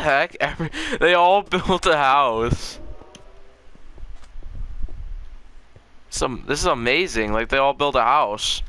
heck? Every, they all built a house. Some this is amazing. Like they all built a house.